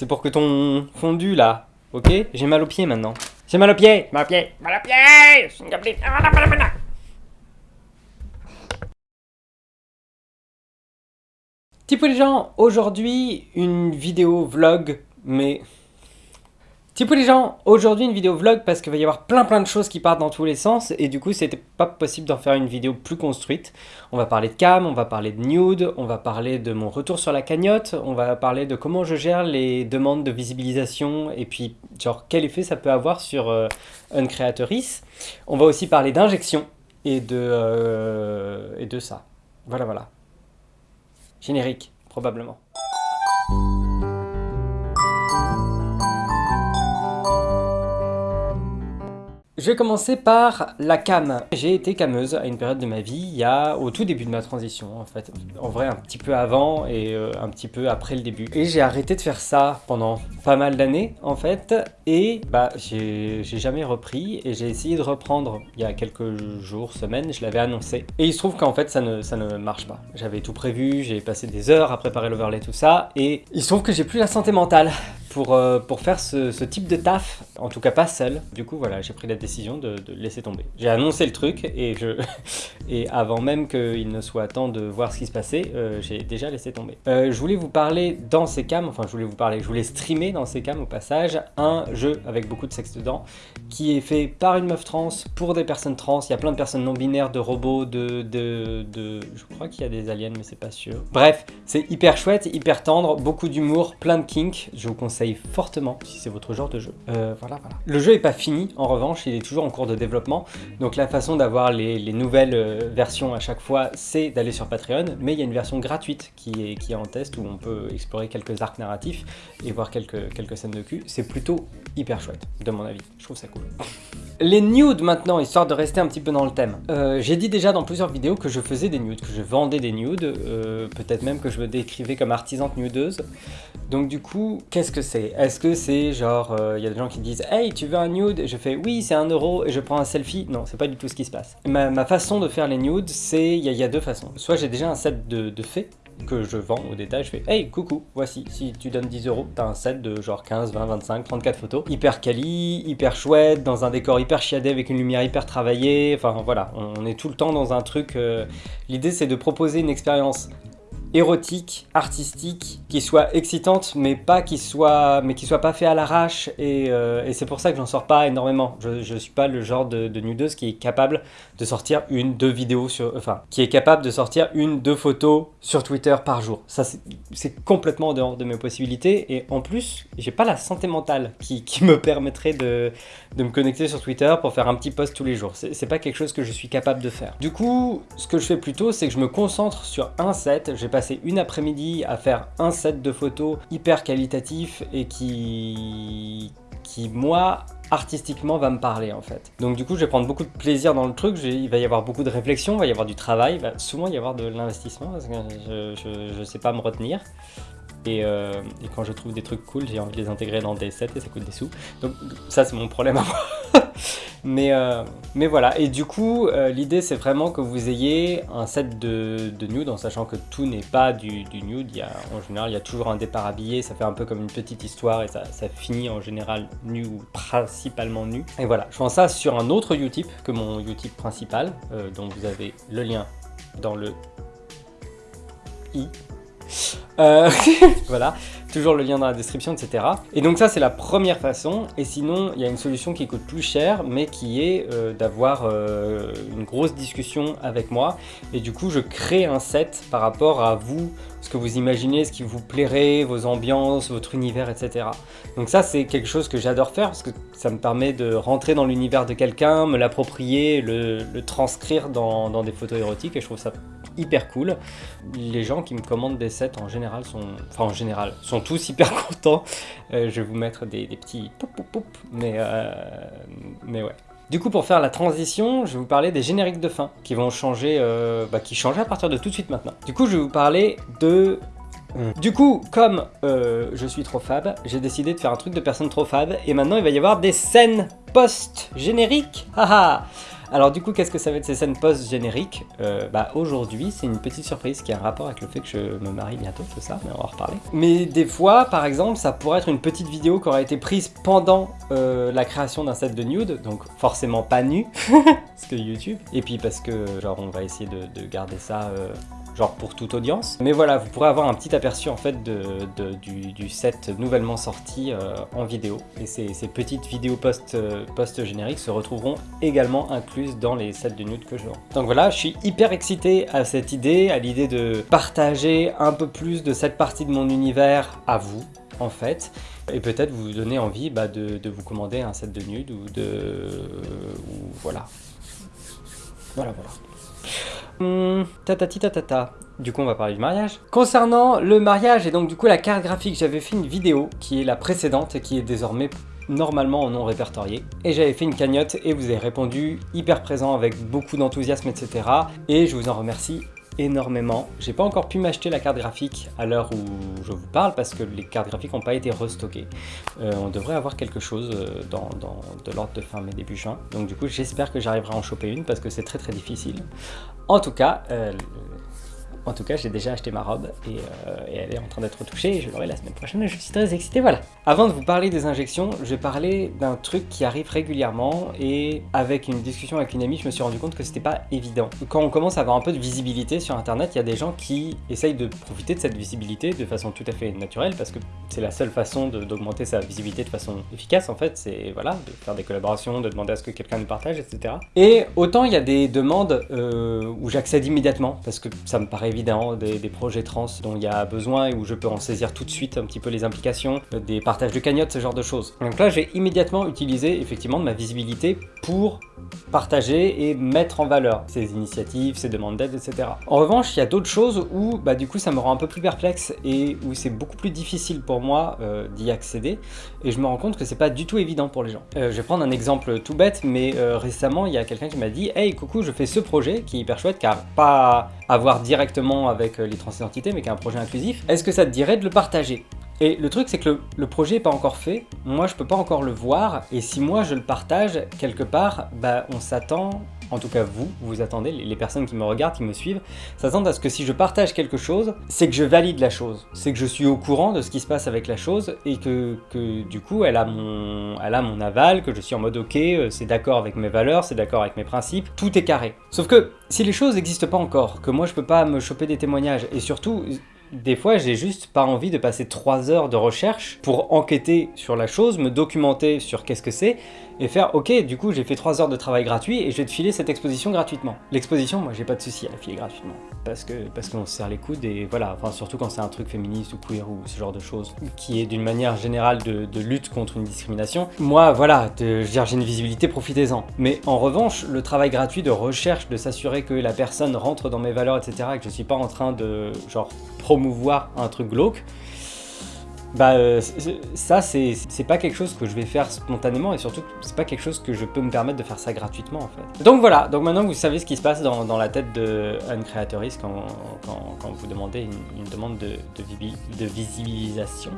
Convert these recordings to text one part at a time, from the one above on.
C'est pour que ton fondu là, ok? J'ai mal aux pieds maintenant. J'ai mal aux pieds! Mal aux pieds Mal aux pieds! Type les gens, aujourd'hui une vidéo vlog, mais Typo les gens, aujourd'hui une vidéo vlog parce qu'il va y avoir plein plein de choses qui partent dans tous les sens et du coup c'était pas possible d'en faire une vidéo plus construite. On va parler de cam, on va parler de nude, on va parler de mon retour sur la cagnotte, on va parler de comment je gère les demandes de visibilisation et puis genre quel effet ça peut avoir sur euh, Uncreatoris. On va aussi parler d'injection et, euh, et de ça. Voilà voilà. Générique, probablement. Je vais commencer par la cam. J'ai été cameuse à une période de ma vie, il y a au tout début de ma transition en fait. En vrai un petit peu avant et euh, un petit peu après le début. Et j'ai arrêté de faire ça pendant pas mal d'années en fait. Et bah j'ai jamais repris et j'ai essayé de reprendre il y a quelques jours, semaines, je l'avais annoncé. Et il se trouve qu'en fait ça ne, ça ne marche pas. J'avais tout prévu, j'ai passé des heures à préparer l'overlay tout ça. Et il se trouve que j'ai plus la santé mentale pour, euh, pour faire ce, type de taf, en tout cas pas seul. Du coup voilà, j'ai pris la décision de, laisser tomber. J'ai annoncé le truc et, avant même qu'il ne soit temps de voir ce qui se passait, euh, j'ai déjà laissé tomber. Euh, je voulais vous parler dans ces cams, enfin je voulais vous parler, je voulais streamer dans ces cams au passage, un jeu avec beaucoup de sexe dedans, qui est fait par une meuf trans, pour des personnes trans, il y a plein de personnes non binaires, de robots, de... de, de je crois qu'il y a des aliens mais c'est pas sûr. Bref, c'est hyper chouette, hyper tendre, beaucoup d'humour, plein de kink, je vous conseille fortement si c'est votre genre de jeu. Euh, voilà, voilà. Le jeu est pas fini, en revanche, il est toujours en cours de développement. Donc la façon d'avoir les, nouvelles euh, versions à chaque fois, c'est d'aller sur Patreon. Mais il y a une version gratuite qui est, qui est en test où on peut explorer quelques arcs narratifs et voir quelques, quelques scènes de cul. C'est plutôt hyper chouette, de mon avis. Je trouve ça cool. Les nudes maintenant, histoire de rester un petit peu dans le thème. Euh, j'ai dit déjà dans plusieurs vidéos que je faisais des nudes, que je vendais des nudes, peut-être même que je me décrivais comme artisante nudeuse. Donc du coup, qu'est-ce que c'est Est-ce que c'est genre, il euh, y a des gens qui disent « Hey, tu veux un nude ?» Je fais « Oui, c'est un euro et je prends un selfie. » Non, c'est pas du tout ce qui se passe. Ma, façon de faire les nudes, c'est, il y, a deux façons. Soit j'ai déjà un set de, de faits que je vends au détail, je fais « Hey, coucou, voici, si tu donnes 10 euros, t'as un set de genre 15, 20, 25, 34 photos, hyper quali, hyper chouette, dans un décor hyper chiadé avec une lumière hyper travaillée, enfin voilà, on est tout le temps dans un truc... Euh, l'idée c'est de proposer une expérience érotique, artistique, qui soit excitante, mais pas qui soit, mais qui soit pas fait à l'arrache. Et, euh, et c'est pour ça que j'en sors pas énormément. Je, je suis pas le genre de, de, nudeuse qui est capable de sortir une, deux vidéos sur, enfin, qui est capable de sortir une, deux photos sur Twitter par jour. Ça, c'est complètement en dehors de mes possibilités. Et en plus, j'ai pas la santé mentale qui, qui me permettrait de, de me connecter sur Twitter pour faire un petit post tous les jours. C'est pas quelque chose que je suis capable de faire. Du coup, ce que je fais plutôt, c'est que je me concentre sur un set. J'ai passé une après-midi à faire un set de photos hyper qualitatif et qui, qui moi, artistiquement va me parler en fait. Donc du coup je vais prendre beaucoup de plaisir dans le truc, il va y avoir beaucoup de réflexion, il va y avoir du travail, il va souvent y avoir de l'investissement parce que je, sais pas me retenir. Euh, et, quand je trouve des trucs cool, j'ai envie de les intégrer dans des sets et ça coûte des sous. Donc ça c'est mon problème à moi. mais, euh, mais voilà, et du coup euh, l'idée c'est vraiment que vous ayez un set de, de nude en sachant que tout n'est pas du, nude. Y a, en général il y a toujours un départ habillé, ça fait un peu comme une petite histoire et ça, ça finit en général nu ou principalement nu. Et voilà, je fais ça sur un autre Utip que mon Utip principal, dont vous avez le lien dans le i euh, voilà, toujours le lien dans la description, etc. Et donc ça, c'est la première façon. Et sinon, il y a une solution qui coûte plus cher, mais qui est euh, d'avoir euh, une grosse discussion avec moi. Et du coup, je crée un set par rapport à vous, ce que vous imaginez, ce qui vous plairait, vos ambiances, votre univers, etc. Donc ça, c'est quelque chose que j'adore faire, parce que ça me permet de rentrer dans l'univers de quelqu'un, me l'approprier, le, transcrire dans, dans des photos érotiques, et je trouve ça hyper cool. Les gens qui me commandent des sets en général sont, enfin en général, sont tous hyper contents. Euh, je vais vous mettre des, petits poup poup poup, mais, euh, mais ouais. Du coup, pour faire la transition, je vais vous parler des génériques de fin qui vont changer, euh, bah, qui changent à partir de tout de suite maintenant. Du coup, je vais vous parler de du coup, comme je suis trop fab, j'ai décidé de faire un truc de personne trop fab, et maintenant il va y avoir des scènes post-génériques. Haha Alors du coup, qu'est-ce que ça va être ces scènes post-génériques euh, Bah aujourd'hui, c'est une petite surprise qui a un rapport avec le fait que je me marie bientôt, c'est ça, mais on va en reparler. Mais des fois, par exemple, ça pourrait être une petite vidéo qui aurait été prise pendant euh, la création d'un set de nude, donc forcément pas nu, parce que YouTube, et puis parce que genre on va essayer de, garder ça... Euh, genre pour toute audience. Mais voilà, vous pourrez avoir un petit aperçu en fait de, du, set nouvellement sorti euh, en vidéo. Et ces, petites vidéos euh, post-génériques se retrouveront également incluses dans les sets de nude que je vends. Donc voilà, je suis hyper excité à cette idée, à l'idée de partager un peu plus de cette partie de mon univers à vous, en fait, et peut-être vous donner envie bah, de, vous commander un set de nude ou de... ou voilà. Voilà, voilà. Hum, tatati tatata. Du coup, on va parler du mariage. Concernant le mariage et donc du coup la carte graphique, j'avais fait une vidéo qui est la précédente et qui est désormais normalement en non répertorié. Et j'avais fait une cagnotte et vous avez répondu hyper présent avec beaucoup d'enthousiasme, etc. Et je vous en remercie énormément. J'ai pas encore pu m'acheter la carte graphique à l'heure où je vous parle parce que les cartes graphiques n'ont pas été restockées. Euh, on devrait avoir quelque chose euh, dans, de l'ordre de fin mai début juin. Donc du coup j'espère que j'arriverai à en choper une parce que c'est très très difficile. En tout cas, euh, en tout cas, j'ai déjà acheté ma robe et, euh, elle est en train d'être touchée je l'aurai la semaine prochaine et je suis très excité, voilà. Avant de vous parler des injections, je vais parler d'un truc qui arrive régulièrement et avec une discussion avec une amie, je me suis rendu compte que c'était pas évident. Quand on commence à avoir un peu de visibilité sur internet, il y a des gens qui essayent de profiter de cette visibilité de façon tout à fait naturelle parce que c'est la seule façon d'augmenter sa visibilité de façon efficace en fait, c'est voilà, de faire des collaborations, de demander à ce que quelqu'un nous partage, etc. Et autant il y a des demandes euh, où j'accède immédiatement parce que ça me paraît évident, des, projets trans dont il y a besoin et où je peux en saisir tout de suite un petit peu les implications, des partages de cagnottes, ce genre de choses. Donc là, j'ai immédiatement utilisé effectivement de ma visibilité pour partager et mettre en valeur ces initiatives, ces demandes d'aide, etc. En revanche, il y a d'autres choses où bah, du coup ça me rend un peu plus perplexe et où c'est beaucoup plus difficile pour moi euh, d'y accéder et je me rends compte que c'est pas du tout évident pour les gens. Euh, je vais prendre un exemple tout bête, mais récemment il y a quelqu'un qui m'a dit « Hey coucou, je fais ce projet qui est hyper chouette car pas à voir directement avec euh, les transidentités, mais qui est un projet inclusif, est-ce que ça te dirait de le partager? Et le truc, c'est que le, projet n'est pas encore fait, moi je peux pas encore le voir, et si moi je le partage, quelque part, bah on s'attend, en tout cas vous, vous attendez, les personnes qui me regardent, qui me suivent, s'attendent à ce que si je partage quelque chose, c'est que je valide la chose, c'est que je suis au courant de ce qui se passe avec la chose, et que, que du coup elle a, mon, elle a mon aval, que je suis en mode ok, euh, c'est d'accord avec mes valeurs, c'est d'accord avec mes principes, tout est carré. Sauf que si les choses n'existent pas encore, que moi je peux pas me choper des témoignages, et surtout des fois, j'ai juste pas envie de passer 3 heures de recherche pour enquêter sur la chose, me documenter sur qu'est-ce que c'est, et faire « Ok, du coup, j'ai fait 3 heures de travail gratuit et je vais te filer cette exposition gratuitement. » L'exposition, moi, j'ai pas de souci à la filer gratuitement. Parce que parce qu'on se serre les coudes et voilà, surtout quand c'est un truc féministe ou queer ou ce genre de choses, qui est d'une manière générale de, lutte contre une discrimination. Moi, voilà, de, j'ai une visibilité, profitez-en. Mais en revanche, le travail gratuit de recherche, de s'assurer que la personne rentre dans mes valeurs, etc., et que je suis pas en train de, genre, promouvoir un truc glauque, bah euh, ça c'est pas quelque chose que je vais faire spontanément et surtout c'est pas quelque chose que je peux me permettre de faire ça gratuitement en fait. Donc voilà, donc maintenant vous savez ce qui se passe dans, la tête de un créatoriste quand, quand, vous demandez une, demande de, de, visibilisation.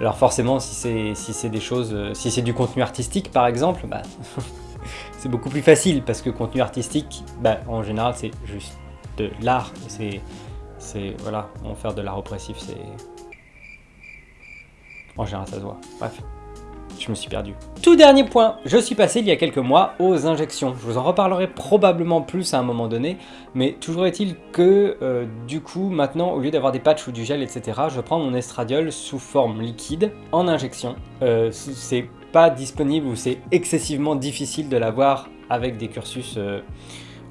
Alors forcément si c'est si des choses, si c'est du contenu artistique par exemple, bah, c'est beaucoup plus facile parce que contenu artistique, bah, en général c'est juste de l'art, c'est voilà, faire de l'art oppressif c'est en général, ça se voit. Bref, je me suis perdu. Tout dernier point, je suis passé il y a quelques mois aux injections. Je vous en reparlerai probablement plus à un moment donné, mais toujours est-il que euh, du coup, maintenant, au lieu d'avoir des patchs ou du gel, etc., je prends mon estradiol sous forme liquide en injection. Euh, c'est pas disponible ou c'est excessivement difficile de l'avoir avec des cursus euh,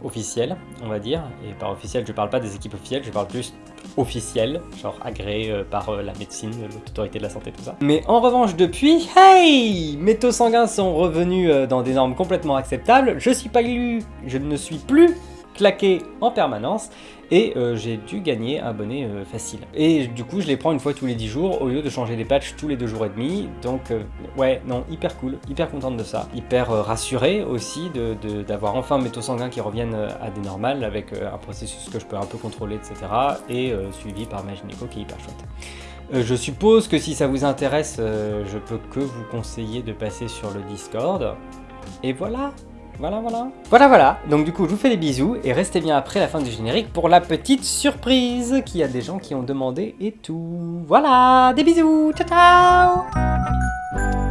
officiels, on va dire. Et par officiel, je parle pas des équipes officielles, je parle plus officiel, genre agréé euh, par euh, la médecine, l'autorité de la santé, tout ça. Mais en revanche, depuis, hey Mes taux sanguins sont revenus euh, dans des normes complètement acceptables, je suis pas élu, je ne suis plus claqué en permanence et euh, j'ai dû gagner un abonné euh, facile. Et du coup je les prends une fois tous les 10 jours au lieu de changer les patchs tous les 2 jours et demi donc euh, ouais non hyper cool, hyper contente de ça, hyper rassuré aussi d'avoir enfin mes taux sanguins qui reviennent à des normales avec un processus que je peux un peu contrôler etc et suivi par ma gynéco qui est hyper chouette. je suppose que si ça vous intéresse, je peux que vous conseiller de passer sur le Discord. Et voilà Voilà, voilà. Voilà, voilà. Donc du coup, je vous fais des bisous et restez bien après la fin du générique pour la petite surprise qu'il y a des gens qui ont demandé et tout. Voilà, des bisous. Ciao, ciao